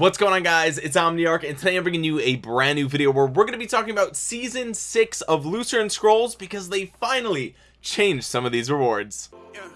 what's going on guys? It's omniarch and today i'm bringing you a brand new video where we're going to be talking about season six of lucerne scrolls because they finally changed some of these rewards. Yeah,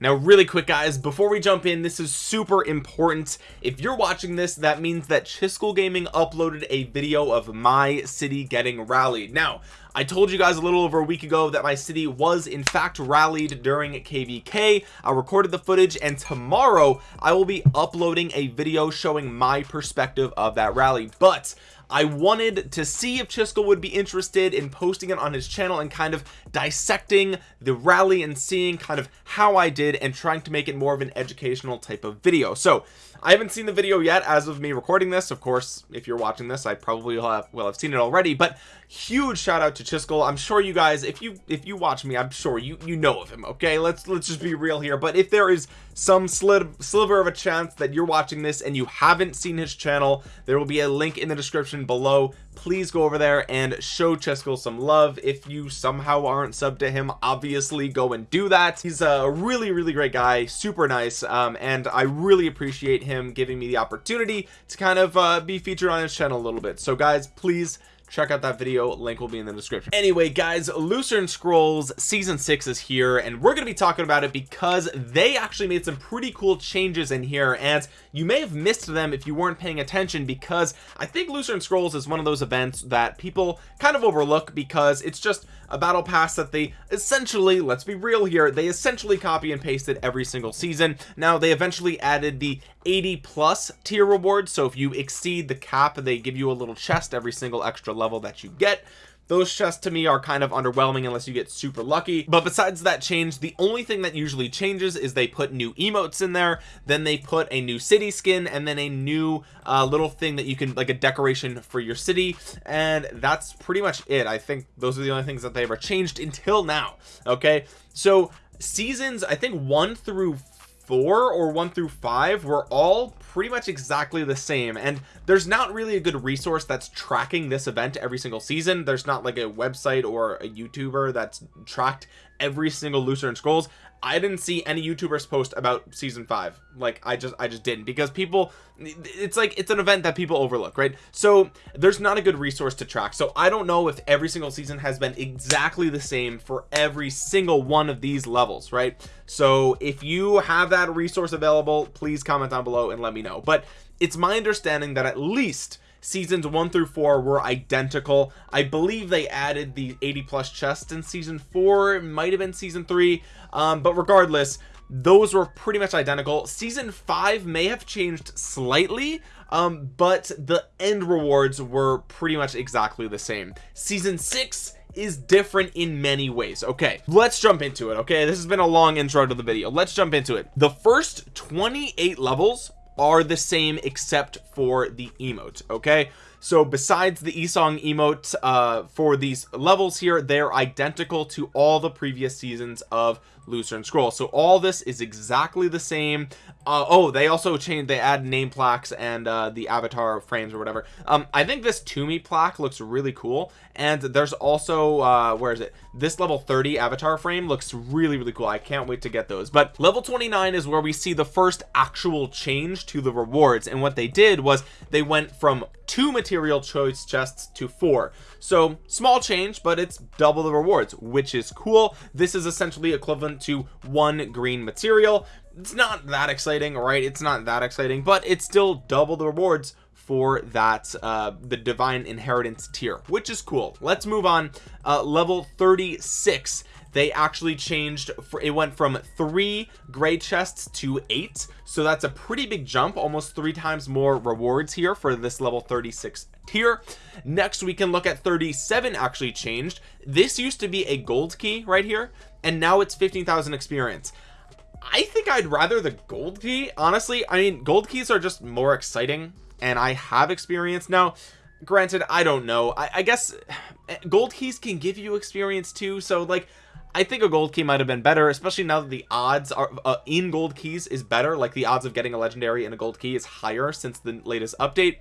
now really quick guys before we jump in this is super important. If you're watching this that means that Chiskel Gaming uploaded a video of my city getting rallied. Now I told you guys a little over a week ago that my city was in fact rallied during KVK I recorded the footage and tomorrow I will be uploading a video showing my perspective of that rally. But I wanted to see if Chiskel would be interested in posting it on his channel and kind of dissecting the rally and seeing kind of how I did and trying to make it more of an educational type of video. So I haven't seen the video yet as of me recording this. Of course if you're watching this I probably will have well I've seen it already but huge shout out to Chiskel I'm sure you guys if you if you watch me I'm sure you you know of him okay? Let's let's just be real here but if there is some slid sliver of a chance that you're watching this and you haven't seen his channel there will be a link in the description below. Please go over there and show Chiskel some love. If you somehow aren't sub to him obviously go and do that. He's a really really great guy super nice um, and I really appreciate him giving me the opportunity to kind of uh, be featured on his channel a little bit. So guys please check out that video link will be in the description. Anyway guys lucerne scrolls season six is here and we're going to be talking about it because they actually made some pretty cool changes in here and you may have missed them if you weren't paying attention because i think lucerne scrolls is one of those events that people kind of overlook because it's just a battle pass that they essentially let's be real here they essentially copy and pasted every single season. Now they eventually added the 80 plus tier reward so if you exceed the cap they give you a little chest every single extra level that you get those chests to me are kind of underwhelming unless you get super lucky. But besides that change the only thing that usually changes is they put new emotes in there then they put a new city skin and then a new uh, little thing that you can like a decoration for your city. And that's pretty much it. I think those are the only things that they ever changed until now okay? So seasons I think one through four or one through five were all pretty much exactly the same. And there's not really a good resource that's tracking this event every single season. There's not like a website or a youtuber that's tracked every single lucerne scrolls I didn't see any youtubers post about season five. Like I just I just didn't because people it's like it's an event that people overlook right? So there's not a good resource to track. So I don't know if every single season has been exactly the same for every single one of these levels right? So if you have that resource available please comment down below and let me know. But it's my understanding that at least seasons one through four were identical. I believe they added the 80 plus chests in season four. Might have been season three um, but regardless those were pretty much identical. Season five may have changed slightly um, but the end rewards were pretty much exactly the same. Season six is different in many ways. Okay let's jump into it okay? This has been a long intro to the video. Let's jump into it. The first 28 levels are the same except for the emote okay so besides the Esong emote uh, for these levels here they're identical to all the previous seasons of Lucerne Scroll. So all this is exactly the same. Uh, oh they also changed they add name plaques and uh, the avatar frames or whatever. Um, I think this Toomey plaque looks really cool. And there's also uh, where is it? This level 30 avatar frame looks really really cool. I can't wait to get those. But level 29 is where we see the first actual change to the rewards. And what they did was they went from two material choice chests to four. So small change but it's double the rewards which is cool. This is essentially equivalent to one green material. It's not that exciting right? It's not that exciting but it's still double the rewards for that uh the divine inheritance tier which is cool. Let's move on. Uh level 36 they actually changed for it went from three gray chests to eight. So that's a pretty big jump almost three times more rewards here for this level 36 tier. Next we can look at 37 actually changed. This used to be a gold key right here and now it's 15,000 experience. I think I'd rather the gold key honestly. I mean gold keys are just more exciting and I have experience. Now granted I don't know. I, I guess eh, gold keys can give you experience too so like I think a gold key might have been better especially now that the odds are uh, in gold keys is better. Like the odds of getting a legendary in a gold key is higher since the latest update.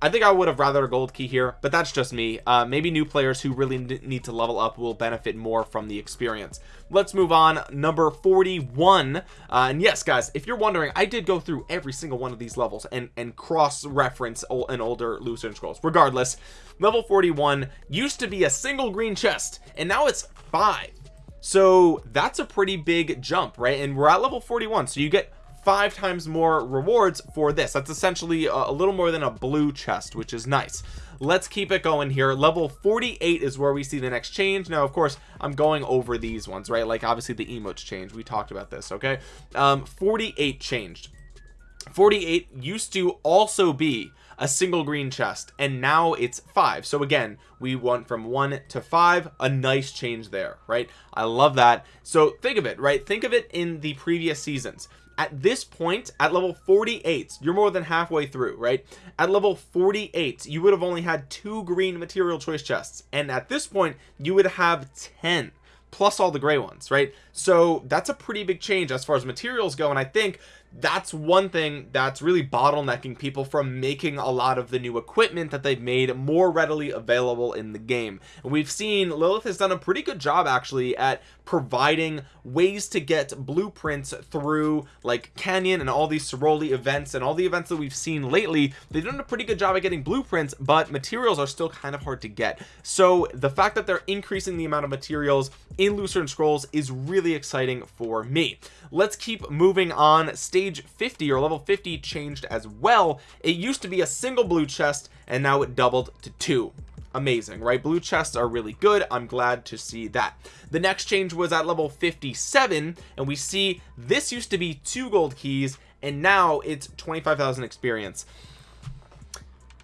I think I would have rather a gold key here but that's just me. Uh, maybe new players who really need to level up will benefit more from the experience. Let's move on. Number 41 uh, and yes guys if you're wondering I did go through every single one of these levels and and cross reference an older Lucerne Scrolls. Regardless level 41 used to be a single green chest and now it's five so that's a pretty big jump right? And we're at level 41 so you get five times more rewards for this. That's essentially a, a, little more than a blue chest which is nice. Let's keep it going here. Level 48 is where we see the next change. Now of course I'm going over these ones right? Like obviously the emotes change. We talked about this okay? Um 48 changed. 48 used to also be a single green chest and now it's five. So again we went from one to five. A nice change there right? I love that. So think of it right? Think of it in the previous seasons. At this point at level 48 you're more than halfway through right? At level 48 you would have only had two green material choice chests and at this point you would have 10 plus all the gray ones right? So that's a pretty big change as far as materials go and I think that's one thing that's really bottlenecking people from making a lot of the new equipment that they've made more readily available in the game. And we've seen Lilith has done a pretty good job actually at providing ways to get blueprints through like Canyon and all these Ceroli events and all the events that we've seen lately. They've done a pretty good job at getting blueprints but materials are still kind of hard to get. So the fact that they're increasing the amount of materials in Lucerne Scrolls is really exciting for me. Let's keep moving on stage 50 or level 50 changed as well. It used to be a single blue chest and now it doubled to two. Amazing right? Blue chests are really good. I'm glad to see that. The next change was at level 57 and we see this used to be two gold keys and now it's 25,000 experience.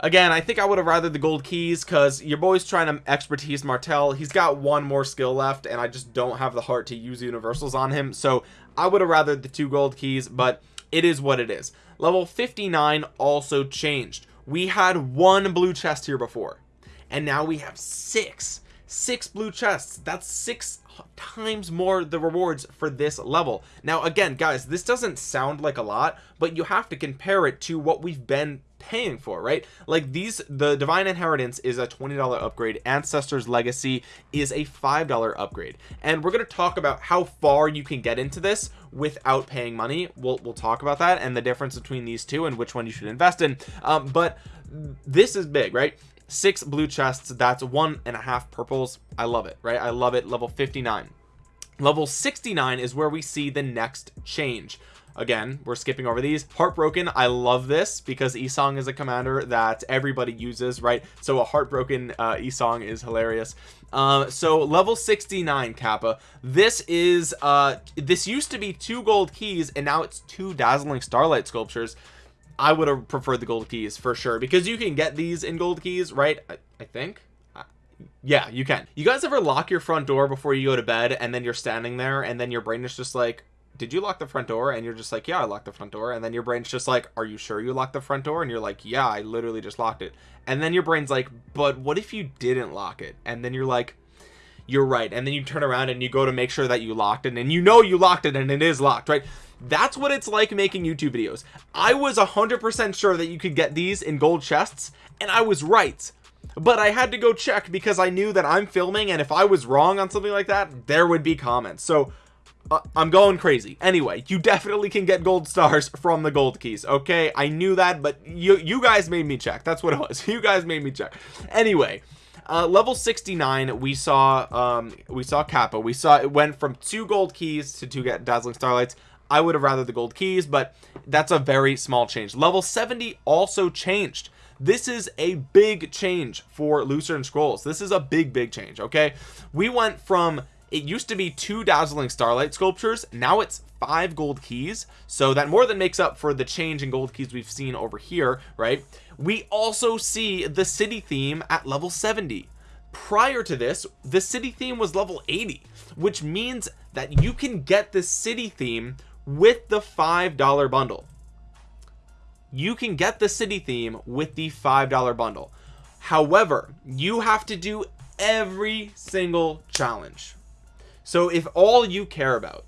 Again I think I would have rather the gold keys because your boy's trying to expertise Martel he's got one more skill left and I just don't have the heart to use universals on him. So I would have rather the two gold keys but it is what it is. Level 59 also changed. We had one blue chest here before and now we have six six blue chests. That's six times more the rewards for this level. Now again guys this doesn't sound like a lot but you have to compare it to what we've been paying for right? Like these the divine inheritance is a $20 upgrade. Ancestors legacy is a $5 upgrade. And we're going to talk about how far you can get into this without paying money. We'll, we'll talk about that and the difference between these two and which one you should invest in. Um, but this is big right? Six blue chests that's one and a half purples. I love it right? I love it. Level 59 level 69 is where we see the next change again we're skipping over these. Heartbroken I love this because Esong is a commander that everybody uses right? So a heartbroken uh Esong is hilarious. Uh, so level 69 kappa. This is uh this used to be two gold keys and now it's two dazzling starlight sculptures. I would have preferred the gold keys for sure because you can get these in gold keys right? I, I think? Uh, yeah you can. You guys ever lock your front door before you go to bed and then you're standing there and then your brain is just like did you lock the front door? And you're just like yeah I locked the front door. And then your brain's just like are you sure you locked the front door? And you're like yeah I literally just locked it. And then your brain's like but what if you didn't lock it? And then you're like you're right. And then you turn around and you go to make sure that you locked it. And you know you locked it and it is locked right? That's what it's like making youtube videos. I was a hundred percent sure that you could get these in gold chests and i was right. But I had to go check because I knew that I'm filming and if I was wrong on something like that there would be comments. So uh, I'm going crazy. Anyway you definitely can get gold stars from the gold keys okay? I knew that but you you guys made me check. That's what it was. You guys made me check. Anyway uh, level 69 we saw um we saw kappa. We saw it went from two gold keys to two get dazzling starlights. I would have rather the gold keys but that's a very small change. Level 70 also changed. This is a big change for Lucerne Scrolls. This is a big big change okay? We went from it used to be two dazzling starlight sculptures. Now it's five gold keys. So that more than makes up for the change in gold keys we've seen over here right? We also see the city theme at level 70 prior to this the city theme was level 80 which means that you can get the city theme with the five dollar bundle. You can get the city theme with the five dollar bundle. However you have to do every single challenge so if all you care about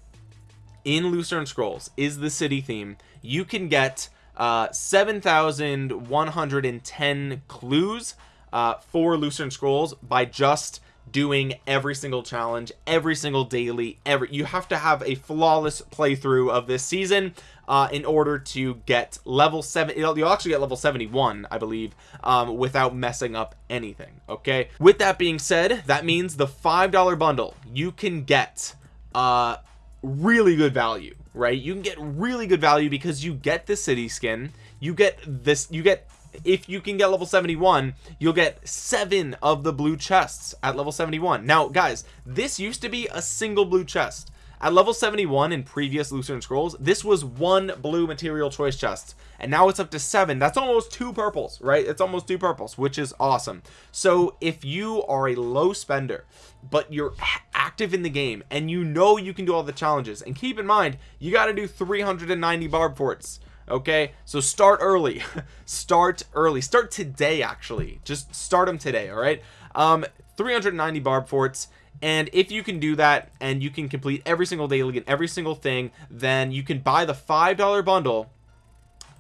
in Lucerne Scrolls is the city theme you can get uh 7,110 clues uh for Lucerne Scrolls by just doing every single challenge every single daily every you have to have a flawless playthrough of this season uh, in order to get level 7 you'll actually get level 71 I believe um, without messing up anything okay? With that being said that means the five dollar bundle you can get uh really good value right? You can get really good value because you get the city skin you get this you get if you can get level 71 you'll get seven of the blue chests at level 71 now guys this used to be a single blue chest. At level 71 in previous Lucerne Scrolls this was one blue material choice chest. And now it's up to seven. That's almost two purples right? It's almost two purples which is awesome. So if you are a low spender but you're active in the game and you know you can do all the challenges and keep in mind you got to do 390 barb forts okay? So start early. Start early. Start today actually. Just start them today all right? Um 390 barb forts and if you can do that and you can complete every single daily and every single thing then you can buy the five dollar bundle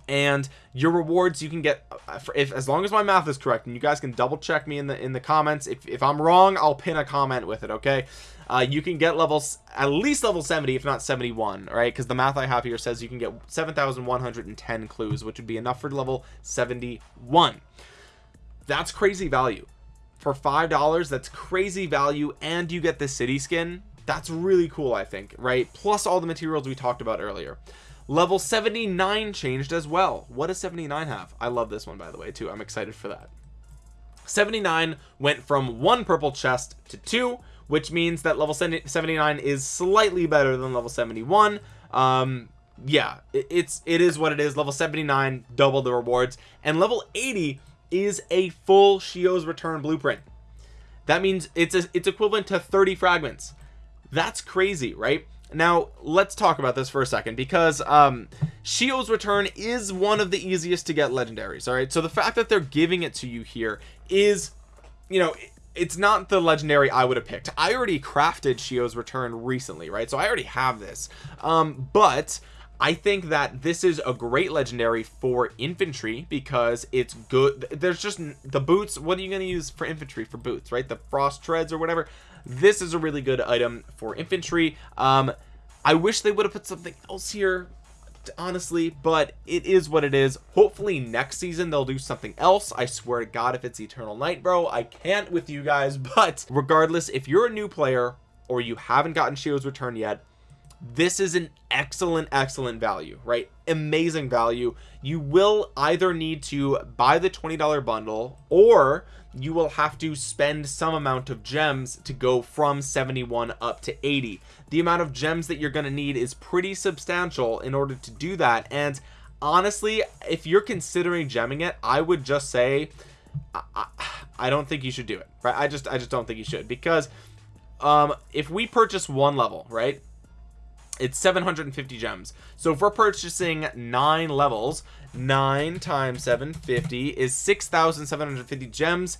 and your rewards you can get uh, if as long as my math is correct and you guys can double check me in the in the comments. If, if i'm wrong i'll pin a comment with it okay uh, you can get levels at least level 70 if not 71 right? Because the math i have here says you can get 7110 clues which would be enough for level 71 that's crazy value. For five dollars that's crazy value and you get the city skin. That's really cool i think right? Plus all the materials we talked about earlier. Level 79 changed as well. What does 79 have? I love this one by the way too. I'm excited for that. 79 went from one purple chest to two which means that level 79 is slightly better than level 71 um yeah it's it is what it is. Level 79 double the rewards. And level 80 is a full Shio's return blueprint. That means it's a, it's equivalent to 30 fragments. That's crazy right? Now let's talk about this for a second because um Shio's return is one of the easiest to get legendaries all right? So the fact that they're giving it to you here is you know it's not the legendary I would have picked. I already crafted Shio's return recently right? So I already have this. Um but I think that this is a great legendary for infantry because it's good. There's just the boots what are you going to use for infantry? For boots right? The frost treads or whatever. This is a really good item for infantry. Um I wish they would have put something else here honestly but it is what it is. Hopefully next season they'll do something else. I swear to god if it's eternal night bro I can't with you guys. But regardless if you're a new player or you haven't gotten Shio's return yet this is an excellent excellent value right? Amazing value. You will either need to buy the $20 bundle or you will have to spend some amount of gems to go from 71 up to 80 the amount of gems that you're going to need is pretty substantial in order to do that and honestly if you're considering gemming it I would just say I, I, don't think you should do it right? I just I just don't think you should because um if we purchase one level right it's 750 gems. So if we're purchasing nine levels nine times 750 is 6,750 gems.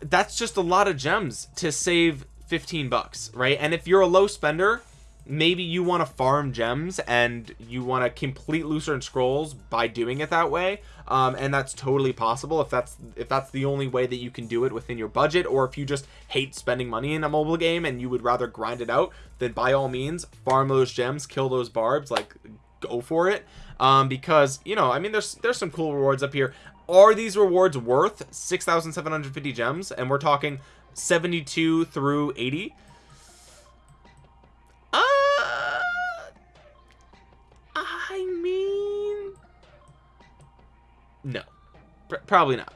That's just a lot of gems to save 15 bucks right? And if you're a low spender maybe you want to farm gems and you want to complete Lucerne Scrolls by doing it that way um, and that's totally possible if that's if that's the only way that you can do it within your budget or if you just hate spending money in a mobile game and you would rather grind it out then by all means farm those gems kill those barbs like go for it. Um, because you know I mean there's there's some cool rewards up here. Are these rewards worth 6,750 gems? And we're talking 72 through 80 no. Probably not.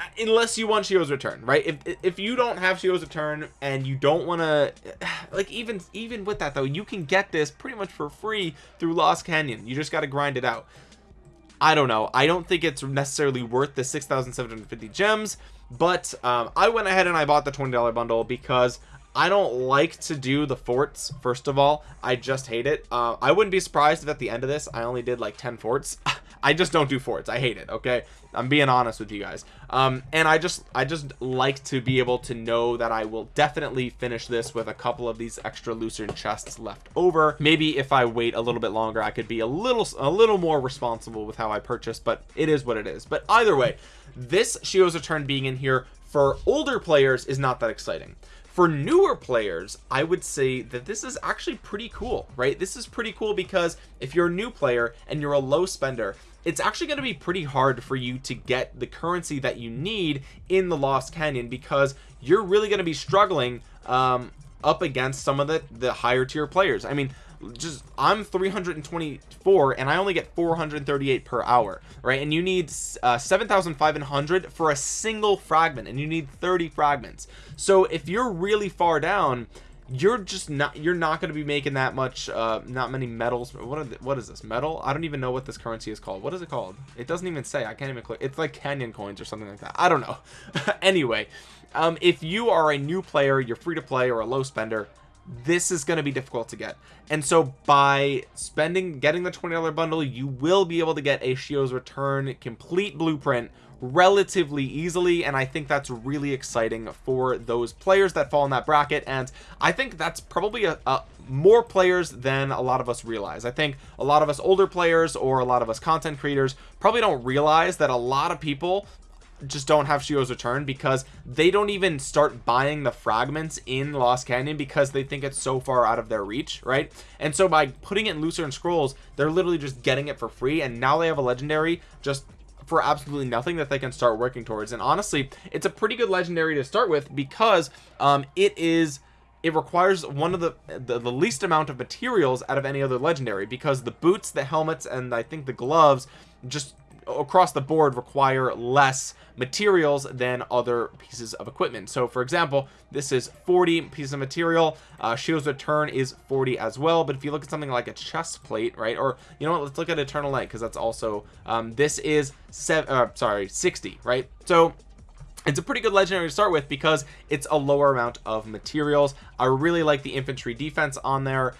Uh, unless you want Shio's return right? If if you don't have Shio's return and you don't want to like even even with that though you can get this pretty much for free through Lost Canyon. You just got to grind it out. I don't know. I don't think it's necessarily worth the 6,750 gems but um, I went ahead and I bought the $20 bundle because I don't like to do the forts first of all. I just hate it. Uh, I wouldn't be surprised if at the end of this I only did like 10 forts I just don't do forts I hate it okay? I'm being honest with you guys. Um and I just I just like to be able to know that I will definitely finish this with a couple of these extra lucerne chests left over. Maybe if I wait a little bit longer I could be a little a little more responsible with how I purchase but it is what it is. But either way this Shio's return being in here for older players is not that exciting for newer players I would say that this is actually pretty cool right? This is pretty cool because if you're a new player and you're a low spender it's actually going to be pretty hard for you to get the currency that you need in the Lost Canyon because you're really going to be struggling um, up against some of the the higher tier players. I mean just I'm 324 and I only get 438 per hour right? And you need uh, 7,500 for a single fragment and you need 30 fragments. So if you're really far down you're just not you're not going to be making that much uh not many metals. What the, what is this metal? I don't even know what this currency is called. What is it called? It doesn't even say. I can't even click. It's like canyon coins or something like that. I don't know. Anyway um if you are a new player you're free to play or a low spender this is going to be difficult to get. And so by spending getting the $20 bundle you will be able to get a Shio's return complete blueprint relatively easily. And I think that's really exciting for those players that fall in that bracket. And I think that's probably a, a more players than a lot of us realize. I think a lot of us older players or a lot of us content creators probably don't realize that a lot of people just don't have Shio's return because they don't even start buying the fragments in Lost Canyon because they think it's so far out of their reach right? And so by putting it in Lucerne Scrolls they're literally just getting it for free and now they have a legendary just for absolutely nothing that they can start working towards. And honestly it's a pretty good legendary to start with because um it is it requires one of the, the, the least amount of materials out of any other legendary because the boots the helmets and I think the gloves just across the board require less materials than other pieces of equipment. So for example this is 40 pieces of material. Uh Shio's return is 40 as well but if you look at something like a chest plate right or you know what let's look at eternal light because that's also um this is seven uh, sorry 60 right? So it's a pretty good legendary to start with because it's a lower amount of materials. I really like the infantry defense on there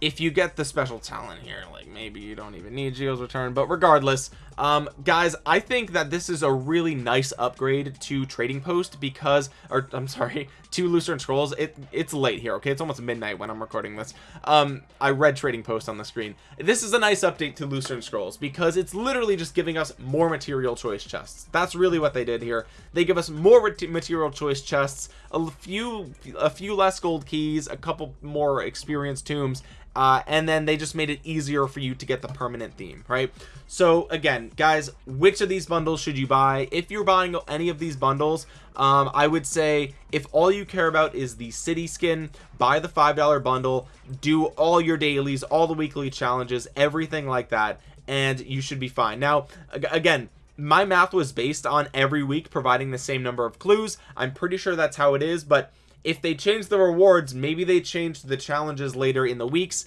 if you get the special talent here like maybe you don't even need Shio's return but regardless um guys I think that this is a really nice upgrade to trading post because or I'm sorry to Lucerne Scrolls it it's late here okay? It's almost midnight when I'm recording this. Um I read trading post on the screen. This is a nice update to Lucerne Scrolls because it's literally just giving us more material choice chests. That's really what they did here. They give us more material choice chests a few a few less gold keys a couple more experience tombs uh, and then they just made it easier for you to get the permanent theme right? So again guys which of these bundles should you buy? If you're buying any of these bundles um, I would say if all you care about is the city skin buy the five dollar bundle do all your dailies all the weekly challenges everything like that and you should be fine. Now again my math was based on every week providing the same number of clues. I'm pretty sure that's how it is but if they change the rewards maybe they change the challenges later in the weeks.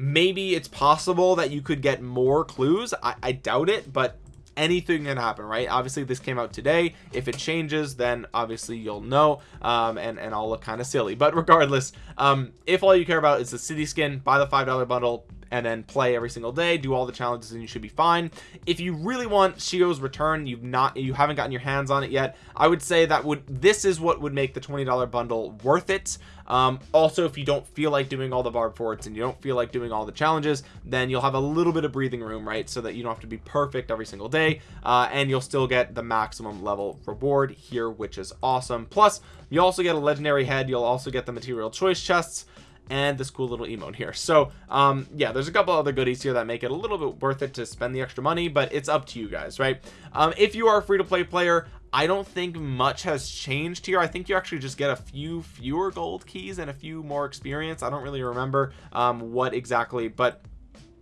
Maybe it's possible that you could get more clues. I, I doubt it but anything can happen right? Obviously this came out today. If it changes then obviously you'll know um, and and I'll look kind of silly. But regardless um, if all you care about is the city skin buy the five dollar bundle and then play every single day do all the challenges and you should be fine. If you really want Shio's return you've not you haven't gotten your hands on it yet I would say that would this is what would make the $20 bundle worth it. Um, also if you don't feel like doing all the barb forts and you don't feel like doing all the challenges then you'll have a little bit of breathing room right so that you don't have to be perfect every single day uh, and you'll still get the maximum level reward here which is awesome. Plus you also get a legendary head you'll also get the material choice chests and this cool little emote here. So um yeah there's a couple other goodies here that make it a little bit worth it to spend the extra money but it's up to you guys right? Um if you are a free-to-play player I don't think much has changed here. I think you actually just get a few fewer gold keys and a few more experience. I don't really remember um what exactly but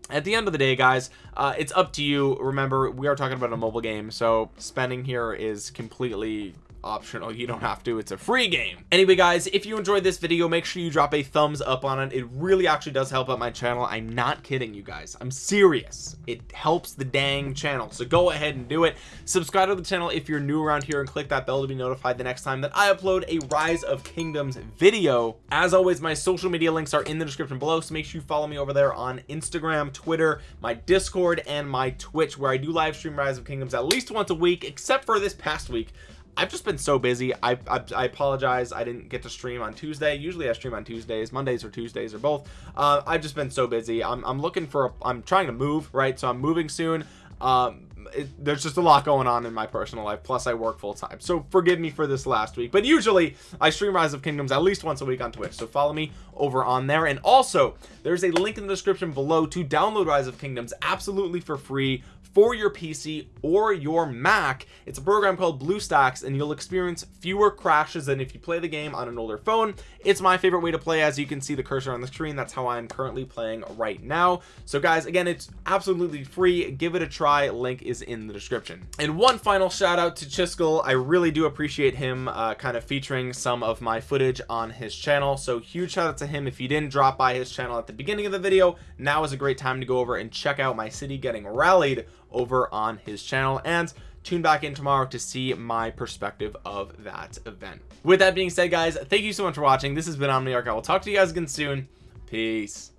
at the end of the day guys uh, it's up to you. Remember we are talking about a mobile game so spending here is completely optional. You don't have to. It's a free game. Anyway guys if you enjoyed this video make sure you drop a thumbs up on it. It really actually does help out my channel. I'm not kidding you guys. I'm serious. It helps the dang channel. So go ahead and do it. Subscribe to the channel if you're new around here and click that bell to be notified the next time that I upload a rise of kingdoms video. As always my social media links are in the description below so make sure you follow me over there on Instagram Twitter my discord and my Twitch where I do live stream rise of kingdoms at least once a week except for this past week I've just been so busy. I, I, I apologize. I didn't get to stream on Tuesday. Usually I stream on Tuesdays. Mondays or Tuesdays or both. Uh, I've just been so busy. I'm, I'm looking for a, I'm trying to move right? So I'm moving soon. Um it, there's just a lot going on in my personal life. Plus I work full time so forgive me for this last week. But usually I stream rise of kingdoms at least once a week on Twitch. So follow me over on there. And also there's a link in the description below to download rise of kingdoms absolutely for free for your PC or your Mac it's a program called BlueStacks and you'll experience fewer crashes than if you play the game on an older phone. It's my favorite way to play as you can see the cursor on the screen. That's how I'm currently playing right now. So guys again it's absolutely free. Give it a try. Link is in the description. And one final shout out to Chiskel. I really do appreciate him uh, kind of featuring some of my footage on his channel. So huge shout out to him. If you didn't drop by his channel at the beginning of the video now is a great time to go over and check out my city getting rallied over on his channel. And tune back in tomorrow to see my perspective of that event. With that being said guys thank you so much for watching. This has been omniarch i will talk to you guys again soon. Peace